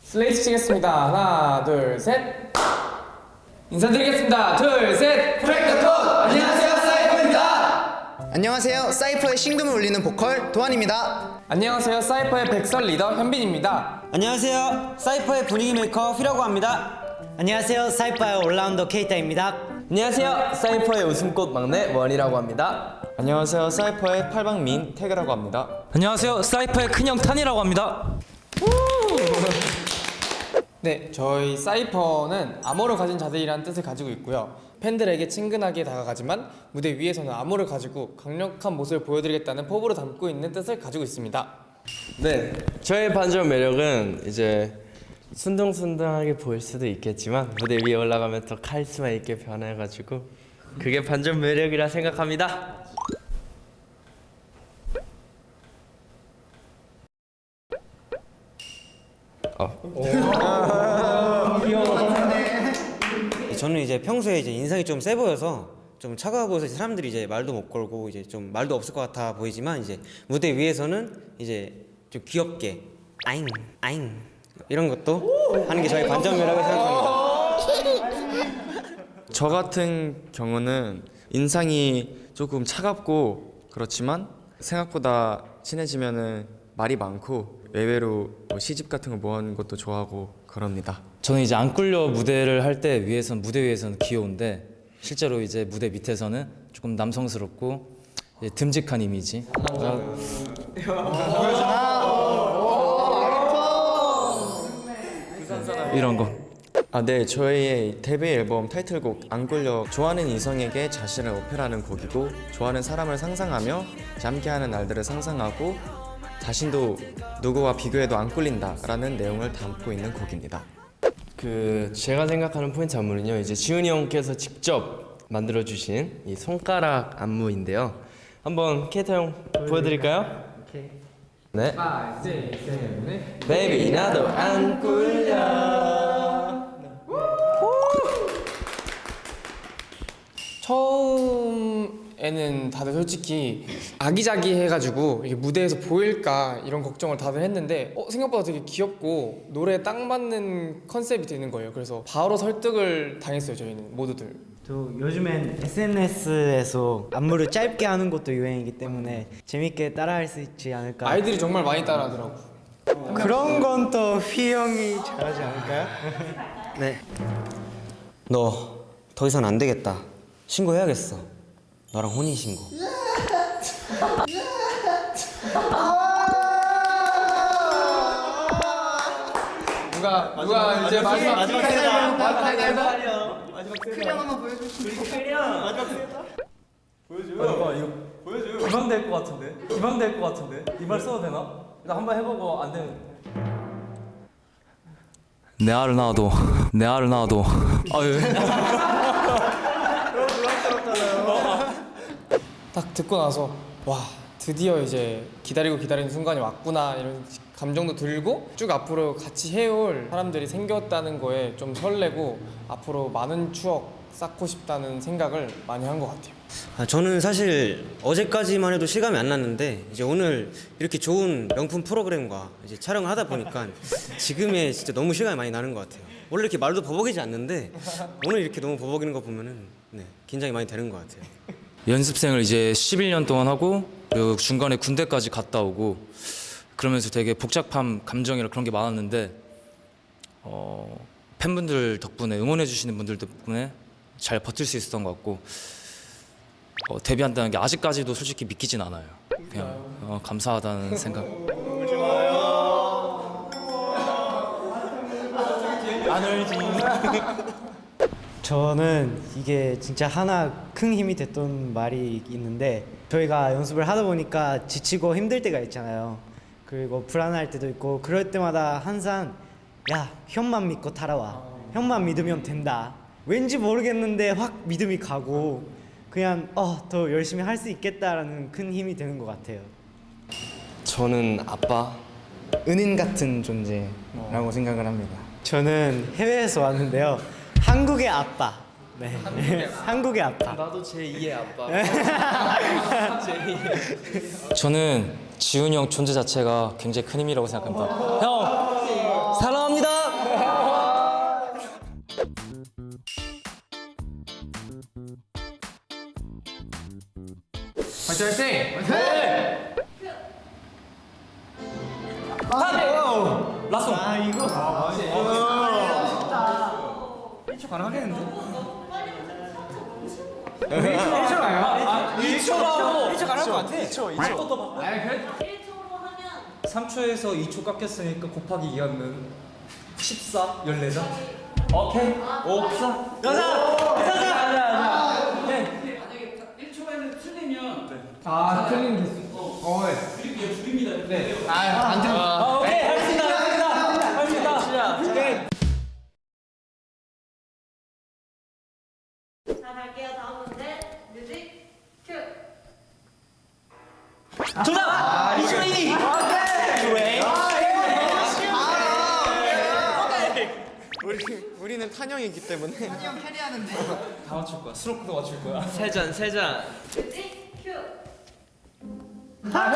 슬레이트 치겠습니다. 하나, 둘, 셋. 인사드리겠습니다. 둘, 셋. 프랭크톤! 안녕하세요 사이퍼입니다 안녕하세요 사이퍼의 심금을 울리는 보컬 도환입니다 안녕하세요. 사이퍼의 백설 리더 현빈입니다. 안녕하세요. 사이퍼의 분위기 메이커 휘라고 합니다. 안녕하세요 사이파의 올라운더 케이타입니다 안녕하세요. 사이퍼의 웃음꽃 막내 원이라고 합니다. 안녕하세요. 사이퍼의 팔방미인 태그라고 합니다. 안녕하세요. 사이퍼의 큰형 탄이라고 합니다. 네, 저희 사이퍼는 암호를 가진 자들이라는 뜻을 가지고 있고요. 팬들에게 친근하게 다가가지만 무대 위에서는 암호를 가지고 강력한 모습을 보여드리겠다는 포부를 담고 있는 뜻을 가지고 있습니다. 네, 저의 반전 매력은 이제 순둥순둥하게 보일 수도 있겠지만 무대 위에 올라가면 더 카리스마 있게 변해가지고 그게 반전 매력이라 생각합니다. 저는 이제 평소에 이제 인상이 좀 세 보여서 좀 차가워 보여서 이제 사람들이 이제 말도 못 걸고 이제 좀 말도 없을 것 같아 보이지만 이제 무대 위에서는 이제 좀 귀엽게 아잉 아잉 이런 것도 하는 게 저희 반전 매력이라고 생각합니다. 저 같은 경우는 인상이 조금 차갑고 그렇지만 생각보다 친해지면은 말이 많고 의외로 뭐 시집 같은 거 모아는 것도 좋아하고 그럽니다. 저는 이제 안 꿀려 무대를 할 때 위에선 무대 위에서는 귀여운데 실제로 이제 무대 밑에서는 조금 남성스럽고 이제 듬직한 이미지. 이런 거. 아, 네. 저희의 데뷔 앨범 타이틀곡 안 꿀려 좋아하는 이성에게 자신을 어필하는 곡이고 좋아하는 사람을 상상하며 함께하는 날들을 상상하고 자신도 누구와 비교해도 안 꿀린다 라는 내용을 담고 있는 곡입니다. 그 제가 생각하는 포인트 안무는요. 이제 지훈이 형께서 직접 만들어 주신 이 손가락 안무인데요. 한번 케이타 형 보여드릴까요? 네. 5, 6, 7, 8. 베이비 나도 안 꿀려. 처음에는 다들 솔직히 아기자기 해가지고 이게 무대에서 보일까 이런 걱정을 다들 했는데 어, 생각보다 되게 귀엽고 노래에 딱 맞는 컨셉이 되는 거예요. 그래서 바로 설득을 당했어요. 저희는 모두들. 또 요즘엔 SNS에서 안무를 짧게 하는 것도 유행이기 때문에 재밌게 따라할 수 있지 않을까 아이들이 정말 많이 따라하더라고. 그런 건 또 휘영이 잘하지 않을까요? 네. 너 더 이상 안 되겠다. 신고해야겠어. 너랑 혼인 신고. 누가 누가 이제 마지막 마지막 기방될 것 같은데? 기방될 것 같은데? 이 말 써도 되나? 나 한번 해보고 안 되면 내 알을 낳아도 내 알을 낳아도 아유. 딱 듣고 나서 와 드디어 이제 기다리고 기다리는 순간이 왔구나 이런 감정도 들고 쭉 앞으로 같이 해올 사람들이 생겼다는 거에 좀 설레고 앞으로 많은 추억 쌓고 싶다는 생각을 많이 한 것 같아요. 아, 저는 사실 어제까지만 해도 실감이 안 났는데 이제 오늘 이렇게 좋은 명품 프로그램과 이제 촬영을 하다 보니까 지금에 진짜 너무 실감이 많이 나는 것 같아요. 원래 이렇게 말도 버벅이지 않는데 오늘 이렇게 너무 버벅이는 거 보면은 네, 긴장이 많이 되는 것 같아요. 연습생을 이제 11년 동안 하고 그리고 중간에 군대까지 갔다 오고 그러면서 되게 복잡한 감정이나 그런 게 많았는데 어, 팬분들 덕분에 응원해 주시는 분들 덕분에 잘 버틸 수 있었던 것 같고 어, 데뷔한다는 게 아직까지도 솔직히 믿기진 않아요. 그냥 어, 감사하다는 생각. 저는 이게 진짜 하나 큰 힘이 됐던 말이 있는데 저희가 연습을 하다 보니까 지치고 힘들 때가 있잖아요. 그리고 불안할 때도 있고 그럴 때마다 항상 야 형만 믿고 따라와. 형만 믿으면 된다. 왠지 모르겠는데 확 믿음이 가고 그냥 어 더 열심히 할 수 있겠다라는 큰 힘이 되는 것 같아요. 저는 아빠 은인 같은 존재라고 생각을 합니다. 저는 해외에서 왔는데요. 한국의 아빠. 네. 한국의 아빠. 나도 제 2의 아빠. 저는 지훈이 형 존재 자체가 굉장히 큰 힘이라고 생각합니다. 형 사랑합니다. 화이팅 화이팅! 라쏘. 아 이거. 아, 1초라고. 1초 가능할 것 같아. 2초, 2초. 아니 그래 1초로 하면 3초에서 2초 깎였으니까 곱하기 2하면 14, 14장. 오케이. 옵사. 가자. 가자. 가자. 가자. 오케이. 아 틀린 개수 어 네. 줄입니다 줄입니다 네아안 틀린 아, 정답. 이주인이. 오케이. 우리, 우리는 탄형이기 때문에 다 맞출 거야. 스로크도 맞출 거야. 세잔 세잔. 뮤직 큐 일단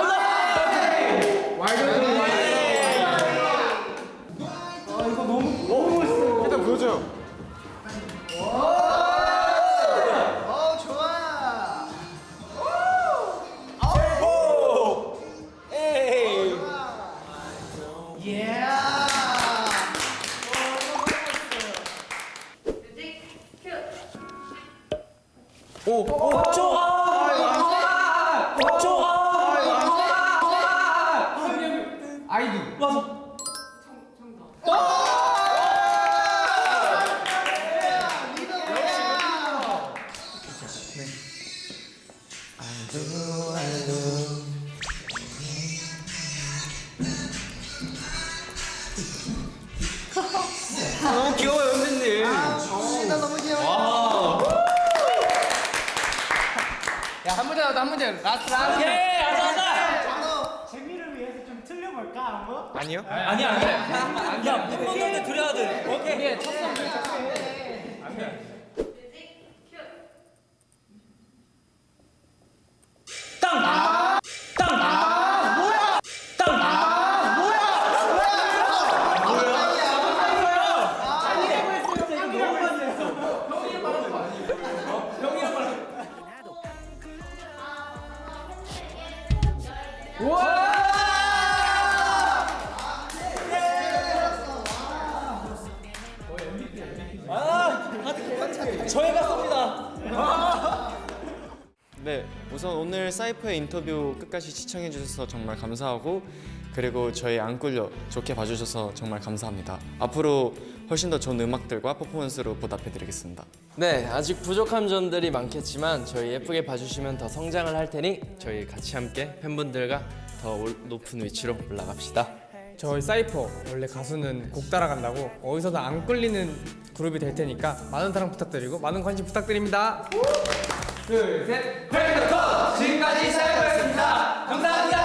나왔다 한 문제 last last 재미를 위해서 좀 틀려볼까 한번? 아니요? 아니야 아니야. 야 팬분들한테 드려야 돼. 오케이. music cue 우선 오늘 사이퍼의 인터뷰 끝까지 시청해 주셔서 정말 감사하고 그리고 저희 안 꿀려 좋게 봐주셔서 정말 감사합니다. 앞으로 훨씬 더 좋은 음악들과 퍼포먼스로 보답해 드리겠습니다. 네, 아직 부족한 점들이 많겠지만 저희 예쁘게 봐주시면 더 성장을 할 테니 저희 같이 함께 팬분들과 더 올- 높은 위치로 올라갑시다. 저희 사이퍼 원래 가수는 곡 따라간다고 어디서도 안 끌리는 그룹이 될 테니까 많은 사랑 부탁드리고 많은 관심 부탁드립니다 둘, 셋. 브레이크 컷! 지금까지 사이버였습니다. 감사합니다.